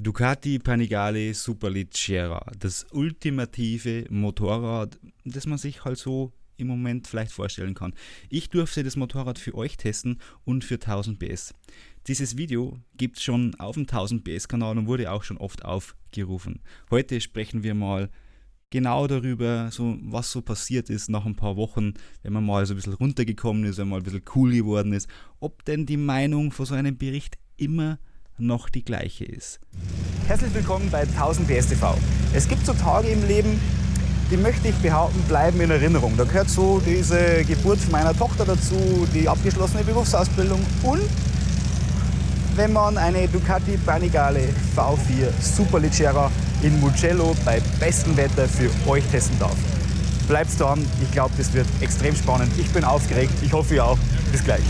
Ducati Panigale Superleggera, das ultimative Motorrad, das man sich halt so im Moment vielleicht vorstellen kann. Ich durfte das Motorrad für euch testen und für 1000 PS. Dieses Video gibt es schon auf dem 1000 PS Kanal und wurde auch schon oft aufgerufen. Heute sprechen wir mal genau darüber, so, was so passiert ist nach ein paar Wochen, wenn man mal so ein bisschen runtergekommen ist, wenn man mal ein bisschen cool geworden ist, ob denn die Meinung vor so einem Bericht immer noch die gleiche ist. Herzlich willkommen bei 1000 PS TV. Es gibt so Tage im Leben, die möchte ich behaupten, bleiben in Erinnerung. Da gehört so diese Geburt meiner Tochter dazu, die abgeschlossene Berufsausbildung und wenn man eine Ducati Panigale V4 Superleggera in Mugello bei bestem Wetter für euch testen darf. Bleibt dran, ich glaube, das wird extrem spannend. Ich bin aufgeregt, ich hoffe ihr auch. Bis gleich.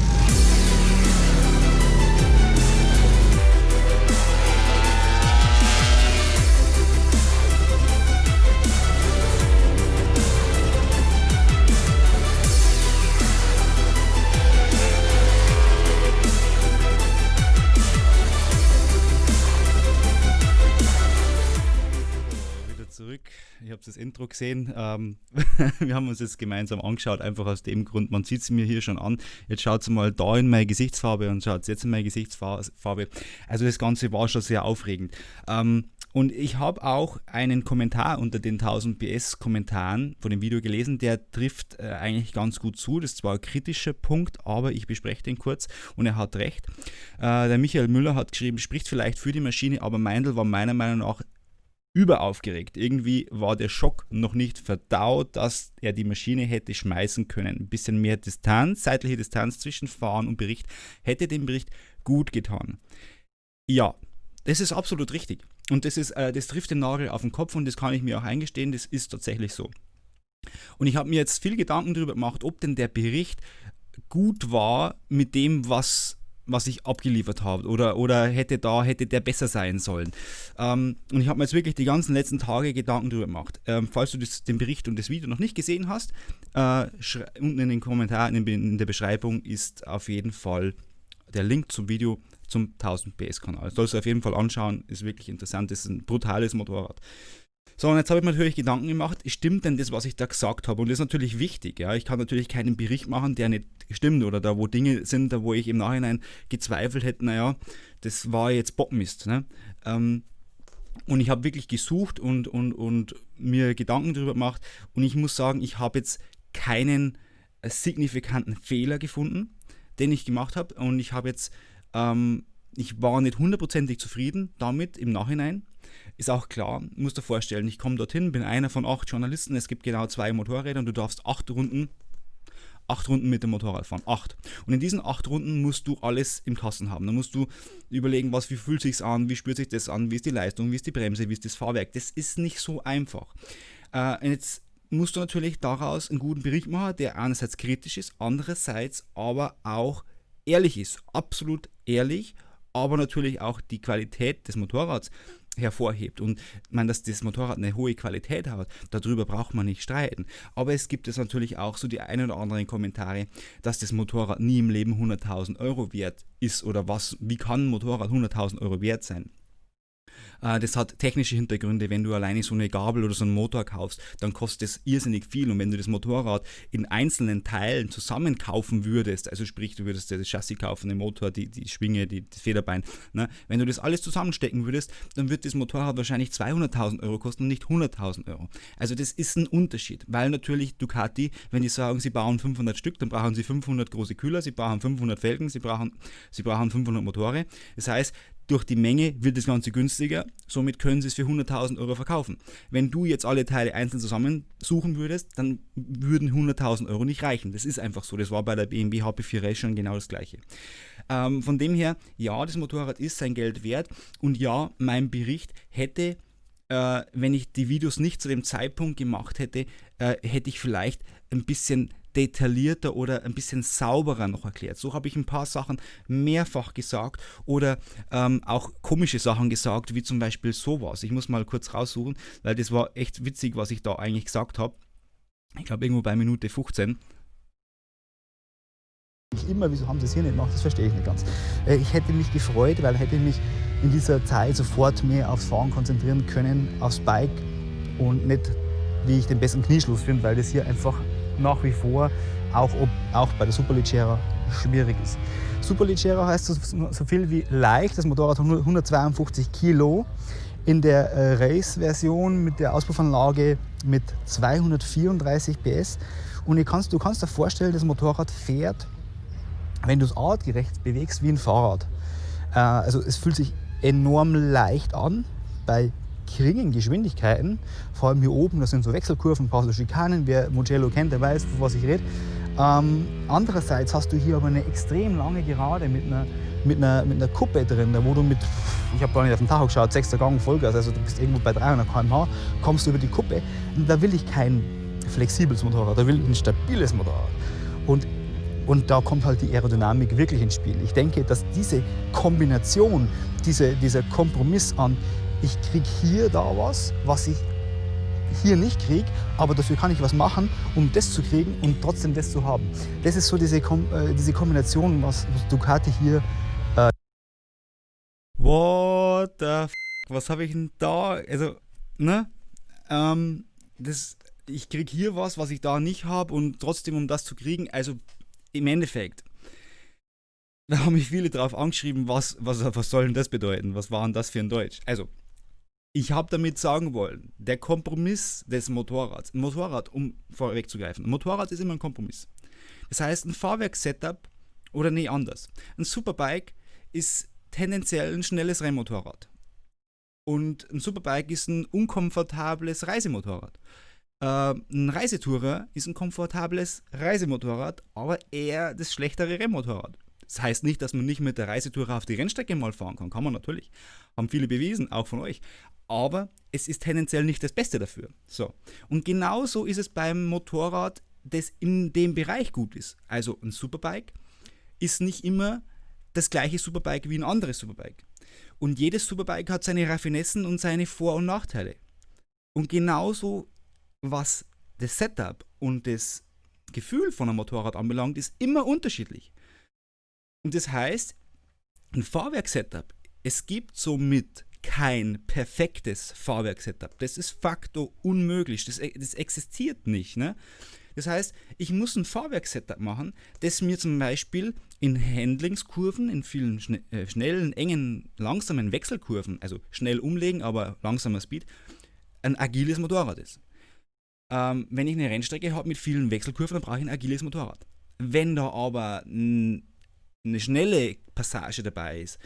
Intro gesehen. Ähm, wir haben uns das gemeinsam angeschaut, einfach aus dem Grund, man sieht es mir hier schon an. Jetzt schaut es mal da in meine Gesichtsfarbe und schaut jetzt in meine Gesichtsfarbe. Also das Ganze war schon sehr aufregend. Ähm, und ich habe auch einen Kommentar unter den 1000 PS Kommentaren von dem Video gelesen, der trifft äh, eigentlich ganz gut zu. Das ist zwar ein kritischer Punkt, aber ich bespreche den kurz und er hat recht. Äh, der Michael Müller hat geschrieben, spricht vielleicht für die Maschine, aber Meindl war meiner Meinung nach überaufgeregt. Irgendwie war der Schock noch nicht verdaut, dass er die Maschine hätte schmeißen können. Ein bisschen mehr Distanz, zeitliche Distanz zwischen Fahren und Bericht hätte dem Bericht gut getan. Ja, das ist absolut richtig. Und das, ist, äh, das trifft den Nagel auf den Kopf und das kann ich mir auch eingestehen, das ist tatsächlich so. Und ich habe mir jetzt viel Gedanken darüber gemacht, ob denn der Bericht gut war mit dem, was was ich abgeliefert habe oder, oder hätte da, hätte der besser sein sollen. Ähm, und ich habe mir jetzt wirklich die ganzen letzten Tage Gedanken darüber gemacht. Ähm, falls du das, den Bericht und das Video noch nicht gesehen hast, äh, unten in den Kommentaren, in, in, der Beschreibung ist auf jeden Fall der Link zum Video zum 1000 PS Kanal. Das sollst du auf jeden Fall anschauen, ist wirklich interessant, das ist ein brutales Motorrad. So, und jetzt habe ich mir natürlich Gedanken gemacht, stimmt denn das, was ich da gesagt habe? Und das ist natürlich wichtig. Ja? Ich kann natürlich keinen Bericht machen, der nicht stimmt oder da, wo Dinge sind, da wo ich im Nachhinein gezweifelt hätte, naja, das war jetzt Bockmist. Ne? Ähm, und ich habe wirklich gesucht und, und, und mir Gedanken darüber gemacht. Und ich muss sagen, ich habe jetzt keinen äh, signifikanten Fehler gefunden, den ich gemacht habe. Und ich habe jetzt, ähm, ich war nicht hundertprozentig zufrieden damit im Nachhinein. Ist auch klar, musst dir vorstellen, ich komme dorthin, bin einer von acht Journalisten, es gibt genau zwei Motorräder und du darfst acht Runden acht Runden mit dem Motorrad fahren. Acht. Und in diesen acht Runden musst du alles im Kasten haben. Da musst du überlegen, was, wie fühlt sich an, wie spürt sich das an, wie ist die Leistung, wie ist die Bremse, wie ist das Fahrwerk. Das ist nicht so einfach. Äh, jetzt musst du natürlich daraus einen guten Bericht machen, der einerseits kritisch ist, andererseits aber auch ehrlich ist. Absolut ehrlich, aber natürlich auch die Qualität des Motorrads hervorhebt. Und man, dass das Motorrad eine hohe Qualität hat, darüber braucht man nicht streiten. Aber es gibt es natürlich auch so die ein oder anderen Kommentare, dass das Motorrad nie im Leben 100.000 Euro wert ist oder was, wie kann ein Motorrad 100.000 Euro wert sein? Äh, das hat technische Hintergründe. Wenn du alleine so eine Gabel oder so einen Motor kaufst, dann kostet es irrsinnig viel. Und wenn du das Motorrad in einzelnen Teilen zusammen kaufen würdest, also sprich, du würdest das Chassis kaufen, den Motor, die, die Schwinge, die, das Federbein, ne? wenn du das alles zusammenstecken würdest, dann wird das Motorrad wahrscheinlich 200.000 Euro kosten und nicht 100.000 Euro. Also das ist ein Unterschied, weil natürlich Ducati, wenn die sagen, sie bauen 500 Stück, dann brauchen sie 500 große Kühler, sie brauchen 500 Felgen, sie brauchen, sie brauchen 500 Motore. Das heißt, durch die Menge wird das Ganze günstiger, somit können sie es für 100.000 Euro verkaufen. Wenn du jetzt alle Teile einzeln zusammensuchen würdest, dann würden 100.000 Euro nicht reichen. Das ist einfach so. Das war bei der BMW HP4 Race schon genau das gleiche. Ähm, von dem her, ja, das Motorrad ist sein Geld wert und ja, mein Bericht hätte äh, wenn ich die Videos nicht zu dem Zeitpunkt gemacht hätte, äh, hätte ich vielleicht ein bisschen detaillierter oder ein bisschen sauberer noch erklärt. So habe ich ein paar Sachen mehrfach gesagt oder ähm, auch komische Sachen gesagt, wie zum Beispiel sowas. Ich muss mal kurz raussuchen, weil das war echt witzig, was ich da eigentlich gesagt habe. Ich glaube irgendwo bei Minute 15 immer, wieso haben sie es hier nicht gemacht, das verstehe ich nicht ganz. Äh, ich hätte mich gefreut, weil hätte mich in dieser Zeit sofort mehr aufs Fahren konzentrieren können, aufs Bike und nicht, wie ich den besten Knieschluss finde, weil das hier einfach nach wie vor auch, ob, auch bei der Superleggera schwierig ist. Superleggera heißt so, so, viel wie leicht, das Motorrad hat 152 Kilo. In der äh, Race-Version mit der Auspuffanlage mit 234 PS. Und kannst, du kannst dir vorstellen, das Motorrad fährt, wenn du es artgerecht bewegst, wie ein Fahrrad. Äh, also es fühlt sich enorm leicht an bei geringen Geschwindigkeiten. Vor allem hier oben, das sind so Wechselkurven, ein so Schikanen. Wer Mugello kennt, der weiß, von was ich rede. Ähm, andererseits hast du hier aber eine extrem lange Gerade mit einer, mit einer, mit einer Kuppe drin, wo du mit, ich habe gar nicht auf den Tacho geschaut, 6. Gang Vollgas, also du bist irgendwo bei 300 km/h, kommst du über die Kuppe. Und da will ich kein flexibles Motorrad, da will ich ein stabiles Motorrad. Und und da kommt halt die Aerodynamik wirklich ins Spiel. Ich denke, dass diese Kombination, diese, dieser Kompromiss an, ich kriege hier da was, was ich hier nicht kriege, aber dafür kann ich was machen, um das zu kriegen und trotzdem das zu haben. Das ist so diese, Kom äh, diese Kombination, was, Ducati hier. Äh What the f Was habe ich denn da? Also, ne? Ähm, das, ich kriege hier was, was ich da nicht habe und trotzdem, um das zu kriegen, also im Endeffekt, da haben mich viele drauf angeschrieben, was, was, was soll denn das bedeuten? Was war denn das für ein Deutsch? Also, ich habe damit sagen wollen, der Kompromiss des Motorrads, ein Motorrad, um vorwegzugreifen, ein Motorrad ist immer ein Kompromiss. Das heißt, ein Fahrwerkssetup oder nee, anders. Ein Superbike ist tendenziell ein schnelles Rennmotorrad. Und ein Superbike ist ein unkomfortables Reisemotorrad. Äh, ein Reisetourer ist ein komfortables Reisemotorrad, aber eher das schlechtere Rennmotorrad. Das heißt nicht, dass man nicht mit der Reisetourer auf die Rennstrecke mal fahren kann. Kann man natürlich. Haben viele bewiesen, auch von euch. Aber es ist tendenziell nicht das Beste dafür. So. Und genauso ist es beim Motorrad, das in dem Bereich gut ist. Also ein Superbike ist nicht immer das gleiche Superbike wie ein anderes Superbike. Und jedes Superbike hat seine Raffinessen und seine Vor- und Nachteile. Und genauso was das Setup und das Gefühl von einem Motorrad anbelangt, ist immer unterschiedlich. Und das heißt, ein Fahrwerksetup, es gibt somit kein perfektes Fahrwerksetup. Das ist facto unmöglich. Das, das existiert nicht. Ne? Das heißt, ich muss ein Fahrwerksetup machen, das mir zum Beispiel in Handlingskurven, in vielen schne äh, schnellen, engen, langsamen Wechselkurven, also schnell umlegen, aber langsamer Speed, ein agiles Motorrad ist. Ähm, wenn ich eine Rennstrecke habe mit vielen Wechselkurven, dann brauche ich ein agiles Motorrad. Wenn da aber eine schnelle Passage dabei ist,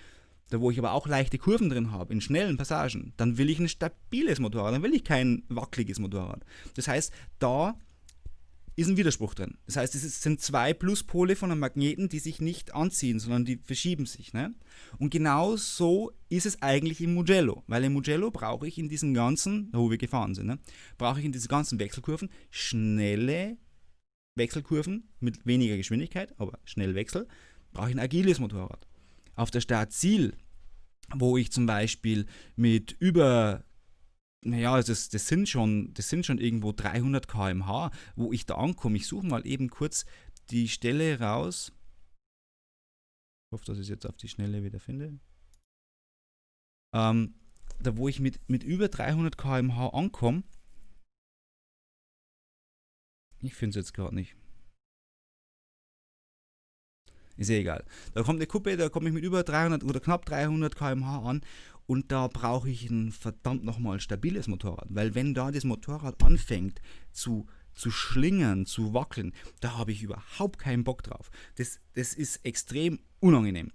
da wo ich aber auch leichte Kurven drin habe, in schnellen Passagen, dann will ich ein stabiles Motorrad, dann will ich kein wackeliges Motorrad. Das heißt, da ist ein Widerspruch drin. Das heißt, es sind zwei Pluspole von einem Magneten, die sich nicht anziehen, sondern die verschieben sich. Ne? Und genau so ist es eigentlich im Mugello, weil im Mugello brauche ich in diesen ganzen, wo wir gefahren sind, ne, brauche ich in diesen ganzen Wechselkurven schnelle Wechselkurven mit weniger Geschwindigkeit, aber schnell Wechsel, brauche ich ein agiles Motorrad. Auf der Start-Ziel, wo ich zum Beispiel mit über naja, das, das, sind schon, das sind schon irgendwo 300 km/h, wo ich da ankomme. Ich suche mal eben kurz die Stelle raus. Ich hoffe, dass ich es jetzt auf die Schnelle wieder finde. Ähm, da, wo ich mit, mit über 300 km/h ankomme. Ich finde es jetzt gerade nicht. Ist ja egal. Da kommt eine Kuppe, da komme ich mit über 300 oder knapp 300 km/h an und da brauche ich ein verdammt nochmal stabiles Motorrad, weil wenn da das Motorrad anfängt zu, zu schlingern, zu wackeln, da habe ich überhaupt keinen Bock drauf. Das, das ist extrem unangenehm.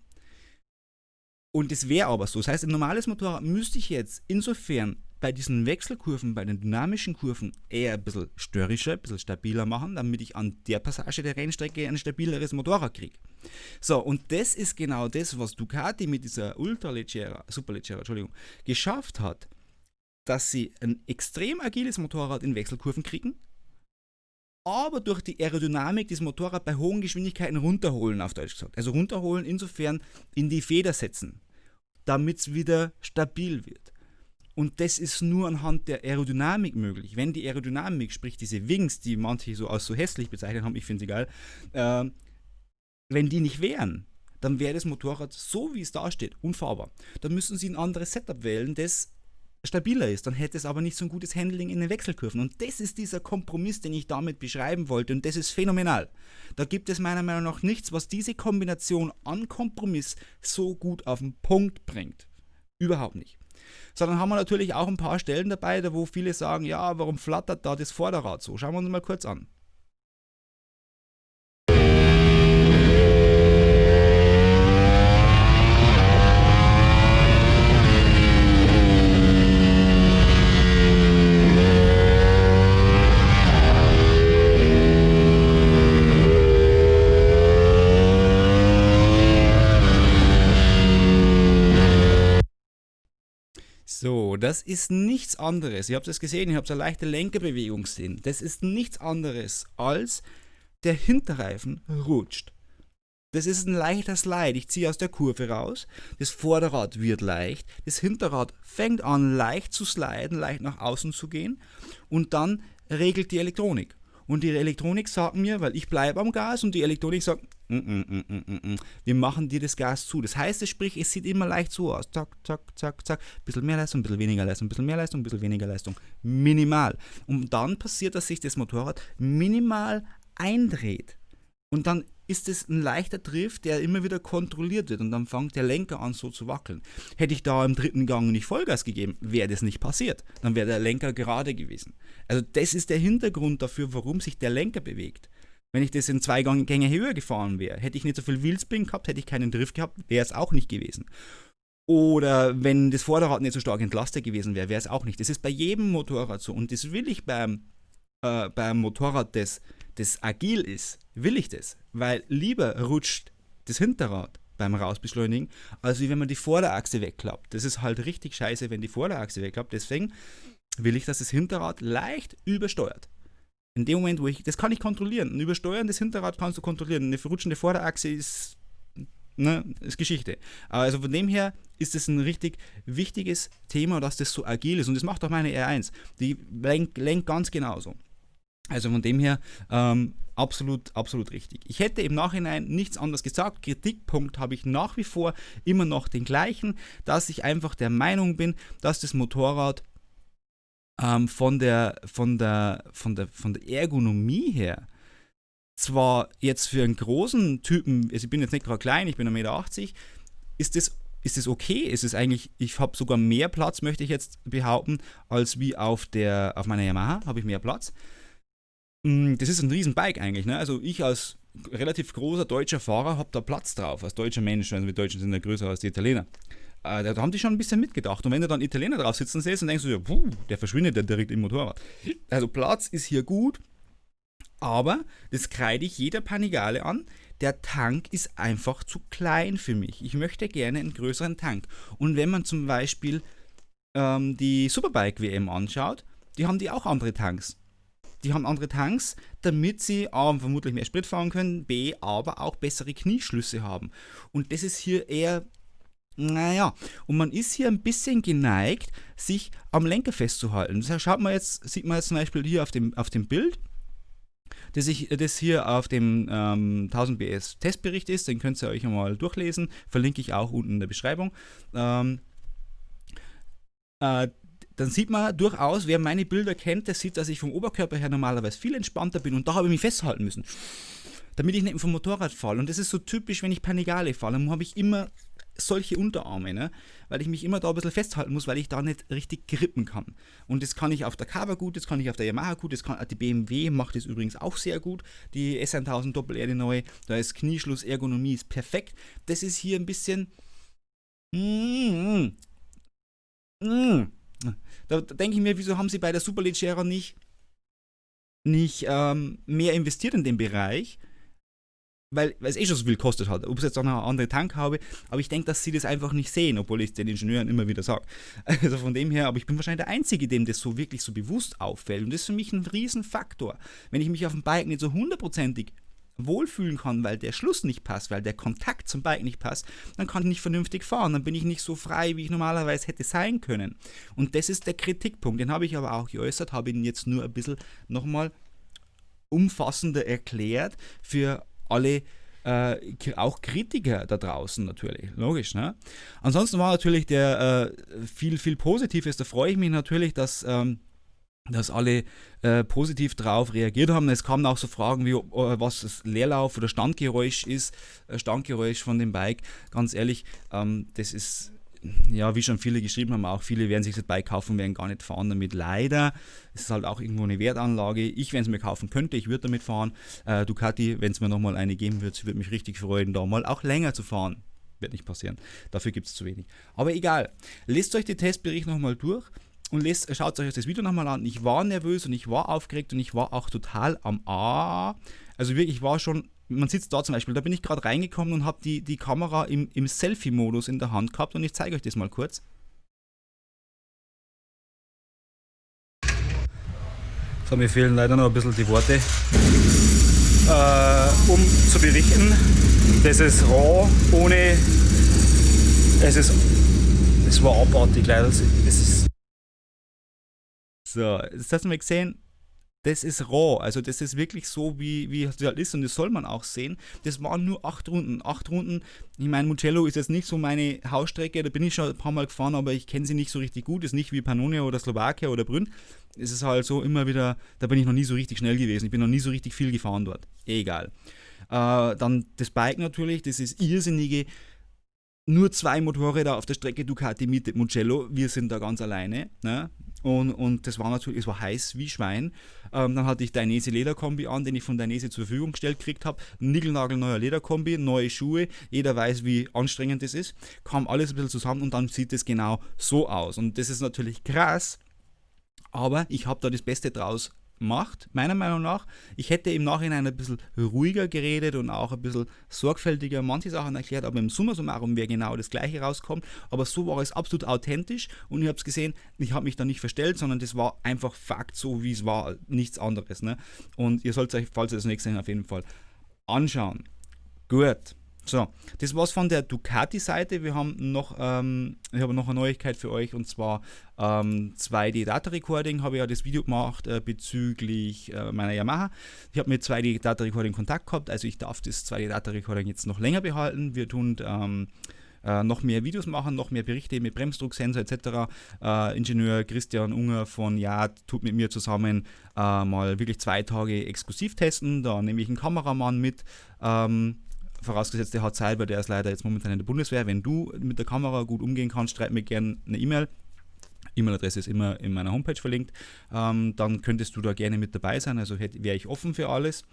Und es wäre aber so. Das heißt, ein normales Motorrad müsste ich jetzt insofern bei diesen Wechselkurven, bei den dynamischen Kurven eher ein bisschen störrischer, ein bisschen stabiler machen, damit ich an der Passage der Rennstrecke ein stabileres Motorrad kriege. So, und das ist genau das, was Ducati mit dieser Ultraleggera, Superleggera, Entschuldigung, geschafft hat, dass sie ein extrem agiles Motorrad in Wechselkurven kriegen, aber durch die Aerodynamik das Motorrad bei hohen Geschwindigkeiten runterholen, auf Deutsch gesagt. Also runterholen insofern in die Feder setzen, damit es wieder stabil wird. Und das ist nur anhand der Aerodynamik möglich. Wenn die Aerodynamik, sprich diese Wings, die manche so als so hässlich bezeichnet haben, ich finde sie geil, äh, wenn die nicht wären, dann wäre das Motorrad so wie es da steht unfahrbar. Dann müssen Sie ein anderes Setup wählen, das stabiler ist. Dann hätte es aber nicht so ein gutes Handling in den Wechselkurven. Und das ist dieser Kompromiss, den ich damit beschreiben wollte. Und das ist phänomenal. Da gibt es meiner Meinung nach nichts, was diese Kombination an Kompromiss so gut auf den Punkt bringt. Überhaupt nicht. Sondern haben wir natürlich auch ein paar Stellen dabei, wo viele sagen, ja, warum flattert da das Vorderrad so? Schauen wir uns mal kurz an. So, das ist nichts anderes. Ihr habt es gesehen, ihr habt eine leichte Lenkerbewegung gesehen. Das ist nichts anderes als der Hinterreifen rutscht. Das ist ein leichter Slide. Ich ziehe aus der Kurve raus. Das Vorderrad wird leicht. Das Hinterrad fängt an leicht zu sliden, leicht nach außen zu gehen. Und dann regelt die Elektronik. Und die Elektronik sagt mir, weil ich bleibe am Gas und die Elektronik sagt, mm, mm, mm, wir machen dir das Gas zu. Das heißt, sprich, es sieht immer leicht so aus. Zack, zack, zack, zack. Bisschen mehr Leistung, bisschen weniger Leistung, bisschen mehr Leistung, bisschen weniger Leistung. Minimal. Und dann passiert, dass sich das Motorrad minimal eindreht. Und dann ist es ein leichter Drift, der immer wieder kontrolliert wird und dann fängt der Lenker an so zu wackeln. Hätte ich da im dritten Gang nicht Vollgas gegeben, wäre das nicht passiert. Dann wäre der Lenker gerade gewesen. Also das ist der Hintergrund dafür, warum sich der Lenker bewegt. Wenn ich das in zwei Gänge höher gefahren wäre, hätte ich nicht so viel Wheelspin gehabt, hätte ich keinen Drift gehabt, wäre es auch nicht gewesen. Oder wenn das Vorderrad nicht so stark entlastet gewesen wäre, wäre es auch nicht. Das ist bei jedem Motorrad so und das will ich beim, äh, beim Motorrad, das, das agil ist, will ich das. Weil lieber rutscht das Hinterrad beim Rausbeschleunigen, als wenn man die Vorderachse wegklappt. Das ist halt richtig scheiße, wenn die Vorderachse wegklappt. Deswegen will ich, dass das Hinterrad leicht übersteuert. In dem Moment, wo ich, das kann ich kontrollieren. Ein übersteuerndes Hinterrad kannst du kontrollieren. Eine verrutschende Vorderachse ist, ne, ist Geschichte. Also von dem her ist es ein richtig wichtiges Thema, dass das so agil ist. Und das macht auch meine R1. Die lenkt, lenkt ganz genauso. Also von dem her ähm, absolut, absolut richtig. Ich hätte im Nachhinein nichts anderes gesagt. Kritikpunkt habe ich nach wie vor immer noch den gleichen, dass ich einfach der Meinung bin, dass das Motorrad ähm, von, der, von, der, von, der, von der Ergonomie her zwar jetzt für einen großen Typen, also ich bin jetzt nicht gerade klein, ich bin 1,80 Meter, ist das ist es okay? Ist es eigentlich, ich habe sogar mehr Platz, möchte ich jetzt behaupten, als wie auf, der, auf meiner Yamaha, habe ich mehr Platz. Mm, das ist ein Riesenbike eigentlich. Ne? Also ich als relativ großer deutscher Fahrer habe da Platz drauf, als deutscher Mensch, also die Deutschen sind ja größer als die Italiener. Äh, da haben die schon ein bisschen mitgedacht. Und wenn du dann Italiener drauf sitzen siehst, dann denkst du dir, puh, der verschwindet ja direkt im Motorrad. Also Platz ist hier gut, aber das kreide ich jeder Panigale an. Der Tank ist einfach zu klein für mich. Ich möchte gerne einen größeren Tank. Und wenn man zum Beispiel ähm, die Superbike WM anschaut, die haben die auch andere Tanks. Die haben andere Tanks, damit sie A, vermutlich mehr Sprit fahren können, B, aber auch bessere Knieschlüsse haben. Und das ist hier eher naja, und man ist hier ein bisschen geneigt, sich am Lenker festzuhalten. Das schaut man jetzt, sieht man jetzt zum Beispiel hier auf dem, auf dem Bild, das, ich, das hier auf dem ähm, 1000 BS Testbericht ist, den könnt ihr euch einmal durchlesen, verlinke ich auch unten in der Beschreibung. Ähm, äh, dann sieht man durchaus, wer meine Bilder kennt, der sieht, dass ich vom Oberkörper her normalerweise viel entspannter bin und da habe ich mich festhalten müssen, damit ich nicht vom Motorrad falle. Und das ist so typisch, wenn ich Panigale fahre, dann habe ich immer solche Unterarme, ne? weil ich mich immer da ein bisschen festhalten muss, weil ich da nicht richtig grippen kann. Und das kann ich auf der Kava gut, das kann ich auf der Yamaha gut, das kann, die BMW macht das übrigens auch sehr gut, die S1000 Doppel-R, die neue, da ist Knieschluss, Ergonomie ist perfekt. Das ist hier ein bisschen... Mm, mm, da, da denke ich mir, wieso haben sie bei der Superleggera nicht, nicht ähm, mehr investiert in den Bereich? weil, weil es eh schon so viel gekostet hat, ob es jetzt auch noch eine andere Tank habe, aber ich denke, dass sie das einfach nicht sehen, obwohl ich es den Ingenieuren immer wieder sage. Also von dem her, aber ich bin wahrscheinlich der Einzige, dem das so wirklich so bewusst auffällt und das ist für mich ein Riesenfaktor. Wenn ich mich auf dem Bike nicht so hundertprozentig wohlfühlen kann, weil der Schluss nicht passt, weil der Kontakt zum Bike nicht passt, dann kann ich nicht vernünftig fahren, dann bin ich nicht so frei, wie ich normalerweise hätte sein können. Und das ist der Kritikpunkt, den habe ich aber auch geäußert, habe ihn jetzt nur ein bisschen nochmal umfassender erklärt für alle äh, auch Kritiker da draußen natürlich, logisch. Ne? Ansonsten war natürlich der äh, viel, viel Positives, da freue ich mich natürlich, dass... Ähm, dass alle äh, positiv darauf reagiert haben. Es kamen auch so Fragen wie, äh, was das Leerlauf oder Standgeräusch ist, äh, Standgeräusch von dem Bike. Ganz ehrlich, ähm, das ist, ja, wie schon viele geschrieben haben, auch viele werden sich das Bike kaufen, werden gar nicht fahren damit. Leider es ist halt auch irgendwo eine Wertanlage. Ich, wenn es mir kaufen könnte, ich würde damit fahren. Äh, Ducati, wenn es mir nochmal eine geben würde, würde mich richtig freuen, da mal auch länger zu fahren. Wird nicht passieren. Dafür gibt es zu wenig. Aber egal. Lest euch den Testbericht nochmal durch und lest, schaut euch das Video nochmal an. Ich war nervös und ich war aufgeregt und ich war auch total am A. Also wirklich, ich war schon, man sitzt da zum Beispiel, da bin ich gerade reingekommen und habe die, die Kamera im, im Selfie-Modus in der Hand gehabt und ich zeige euch das mal kurz. So, mir fehlen leider noch ein bisschen die Worte, äh, um zu berichten. Das ist raw, ohne, es ist, es war abartig leider, es ist so, das hast du mal gesehen. Das ist roh, also das ist wirklich so, wie, wie es halt ist und das soll man auch sehen. Das waren nur acht Runden. Acht Runden, ich meine, Mugello ist jetzt nicht so meine Hausstrecke, da bin ich schon ein paar Mal gefahren, aber ich kenne sie nicht so richtig gut. Ist nicht wie Pannonia oder Slowakia oder Brünn. Es ist halt so immer wieder, da bin ich noch nie so richtig schnell gewesen. Ich bin noch nie so richtig viel gefahren dort. Egal. Äh, dann das Bike natürlich, das ist irrsinnige nur zwei Motorräder auf der Strecke Ducati mit Mugello. Wir sind da ganz alleine. Ne? Und, und das war natürlich, es war heiß wie Schwein. Ähm, dann hatte ich Dainese Lederkombi an, den ich von Dainese zur Verfügung gestellt gekriegt habe. Nickelnagelneuer Lederkombi, neue Schuhe. Jeder weiß, wie anstrengend das ist. Kam alles ein bisschen zusammen und dann sieht es genau so aus. Und das ist natürlich krass. Aber ich habe da das Beste draus macht, meiner Meinung nach. Ich hätte im Nachhinein ein bisschen ruhiger geredet und auch ein bisschen sorgfältiger manche Sachen erklärt, aber im Summa summarum wäre genau das gleiche rauskommt. Aber so war es absolut authentisch und ich habe es gesehen, ich habe mich da nicht verstellt, sondern das war einfach Fakt, so wie es war, nichts anderes. Ne? Und ihr sollt euch, falls ihr das nächste sehen, auf jeden Fall anschauen. Gut. So, das war's von der Ducati-Seite. Wir haben noch, ähm, ich habe noch eine Neuigkeit für euch und zwar ähm, 2D Data Recording. Habe ja das Video gemacht äh, bezüglich äh, meiner Yamaha. Ich habe mit 2D Data Recording Kontakt gehabt, also ich darf das 2D Data Recording jetzt noch länger behalten. Wir tun ähm, äh, noch mehr Videos machen, noch mehr Berichte mit Bremsdrucksensor etc. Äh, Ingenieur Christian Unger von Yad tut mit mir zusammen äh, mal wirklich zwei Tage exklusiv testen. Da nehme ich einen Kameramann mit. Ähm, vorausgesetzt, der hat Zeit, weil der ist leider jetzt momentan in der Bundeswehr. Wenn du mit der Kamera gut umgehen kannst, schreib mir gerne eine E-Mail. E-Mail-Adresse ist immer in meiner Homepage verlinkt. Ähm, dann könntest du da gerne mit dabei sein. Also wäre ich offen für alles.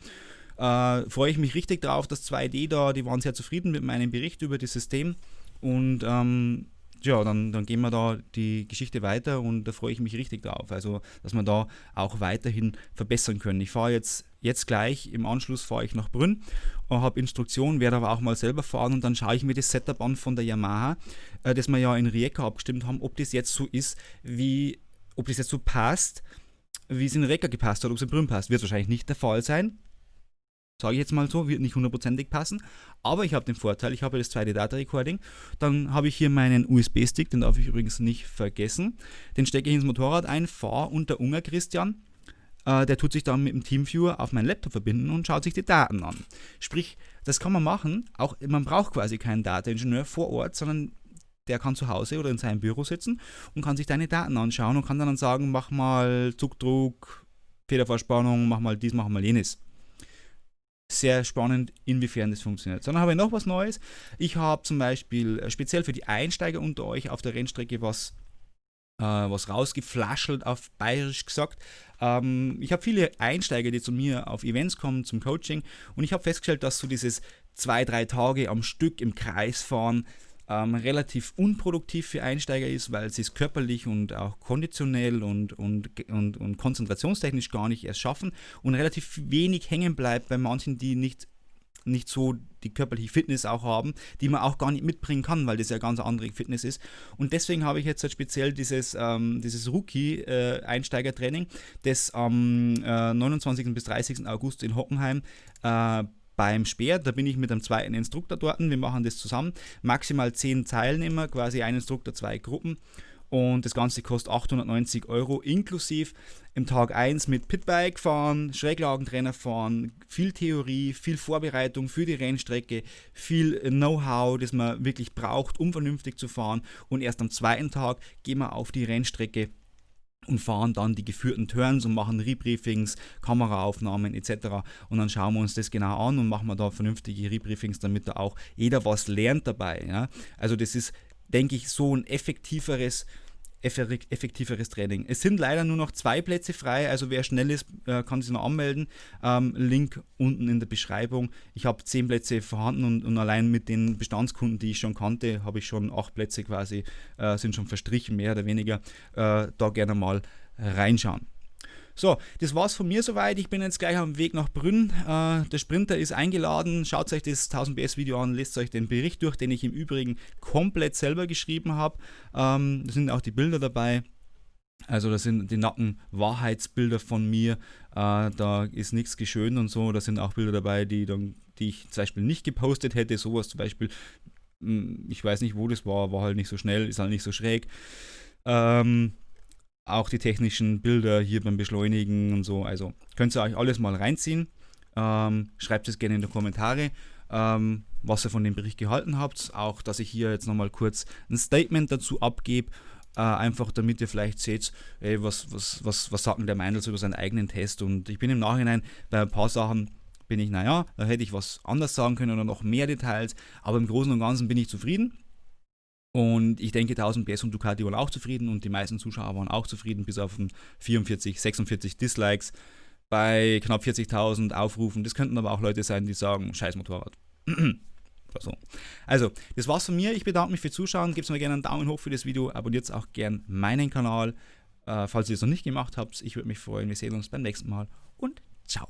Äh, freue ich mich richtig drauf, dass 2D da, die waren sehr zufrieden mit meinem Bericht über das System. Und ähm, ja, dann, dann gehen wir da die Geschichte weiter und da freue ich mich richtig drauf. Also, dass wir da auch weiterhin verbessern können. Ich fahre jetzt, jetzt gleich, im Anschluss fahre ich nach Brünn und habe Instruktionen, werde aber auch mal selber fahren und dann schaue ich mir das Setup an von der Yamaha, äh, das wir ja in Rijeka abgestimmt haben, ob das jetzt so ist, wie, ob das jetzt so passt, wie es in Rijeka gepasst hat, ob es in Brünn passt. Wird wahrscheinlich nicht der Fall sein, sage ich jetzt mal so, wird nicht hundertprozentig passen, aber ich habe den Vorteil, ich habe das zweite Data Recording, dann habe ich hier meinen USB-Stick, den darf ich übrigens nicht vergessen, den stecke ich ins Motorrad ein, fahre und der Unger Christian, äh, der tut sich dann mit dem Teamviewer auf meinen Laptop verbinden und schaut sich die Daten an. Sprich, das kann man machen, auch man braucht quasi keinen Data-Ingenieur vor Ort, sondern der kann zu Hause oder in seinem Büro sitzen und kann sich deine Daten anschauen und kann dann sagen, mach mal Zugdruck, Federverspannung, mach mal dies, mach mal jenes sehr spannend, inwiefern das funktioniert. Dann habe ich noch was Neues. Ich habe zum Beispiel äh, speziell für die Einsteiger unter euch auf der Rennstrecke was, äh, was rausgeflaschelt, auf bayerisch gesagt. Ähm, ich habe viele Einsteiger, die zu mir auf Events kommen, zum Coaching und ich habe festgestellt, dass so dieses zwei, drei Tage am Stück im Kreis fahren ähm, relativ unproduktiv für Einsteiger ist, weil sie es körperlich und auch konditionell und, und, und, und konzentrationstechnisch gar nicht erst schaffen und relativ wenig hängen bleibt bei manchen, die nicht nicht so die körperliche Fitness auch haben, die man auch gar nicht mitbringen kann, weil das ja ganz andere Fitness ist. Und deswegen habe ich jetzt halt speziell dieses, ähm, dieses Rookie-Einsteigertraining, äh, das am äh, 29. bis 30. August in Hockenheim äh, beim Speer. Da bin ich mit einem zweiten Instruktor dort. Wir machen das zusammen. Maximal zehn Teilnehmer, quasi ein Instruktor, zwei Gruppen. und das Ganze kostet 890 Euro inklusive im Tag 1 mit Pitbike fahren, Schräglagentrainer fahren, viel Theorie, viel Vorbereitung für die Rennstrecke, viel Know-how, das man wirklich braucht, um vernünftig zu fahren und erst am zweiten Tag gehen wir auf die Rennstrecke und fahren dann die geführten Turns und machen Rebriefings, Kameraaufnahmen etc. Und dann schauen wir uns das genau an und machen wir da vernünftige Rebriefings, damit da auch jeder was lernt dabei. Ja? Also das ist, denke ich, so ein effektiveres effektiveres Training. Es sind leider nur noch zwei Plätze frei, also wer schnell ist, äh, kann sich noch anmelden. Ähm, Link unten in der Beschreibung. Ich habe zehn Plätze vorhanden und, und, allein mit den Bestandskunden, die ich schon kannte, habe ich schon acht Plätze quasi, äh, sind schon verstrichen, mehr oder weniger. Äh, da gerne mal reinschauen. So, das war's von mir soweit. Ich bin jetzt gleich am Weg nach Brünn. Äh, der Sprinter ist eingeladen. Schaut euch das 1000 PS Video an, lest euch den Bericht durch, den ich im Übrigen komplett selber geschrieben habe. Ähm, da sind auch die Bilder dabei. Also das sind die nacken Wahrheitsbilder von mir. Äh, da ist nichts geschönt und so. Da sind auch Bilder dabei, die, dann, die ich zum Beispiel nicht gepostet hätte. Sowas zum Beispiel, hm, ich weiß nicht, wo das war, war halt nicht so schnell, ist halt nicht so schräg. Ähm, auch die technischen Bilder hier beim Beschleunigen und so. Also könnt ihr euch alles mal reinziehen. Ähm, schreibt es gerne in die Kommentare, ähm, was ihr von dem Bericht gehalten habt. Auch, dass ich hier jetzt nochmal kurz ein Statement dazu abgebe. Äh, einfach damit ihr vielleicht seht, ey, was, was, was, was sagt denn der Meindl über seinen eigenen Test. Und ich bin im Nachhinein bei ein paar Sachen bin ich, naja, da hätte ich was anders sagen können oder noch mehr Details, aber im Großen und Ganzen bin ich zufrieden. Und ich denke, 1000 PS und Ducati waren auch zufrieden und die meisten Zuschauer waren auch zufrieden, bis auf 44, 46 Dislikes bei knapp 40.000 Aufrufen. Das könnten aber auch Leute sein, die sagen, scheiß Motorrad. so. Also, das war's von mir. Ich bedanke mich fürs Zuschauen. Gebt mir gerne einen Daumen hoch für das Video. Abonniert auch gerne meinen Kanal, äh, falls ihr es noch nicht gemacht habt. Ich würde mich freuen. Wir sehen uns beim nächsten Mal und ciao.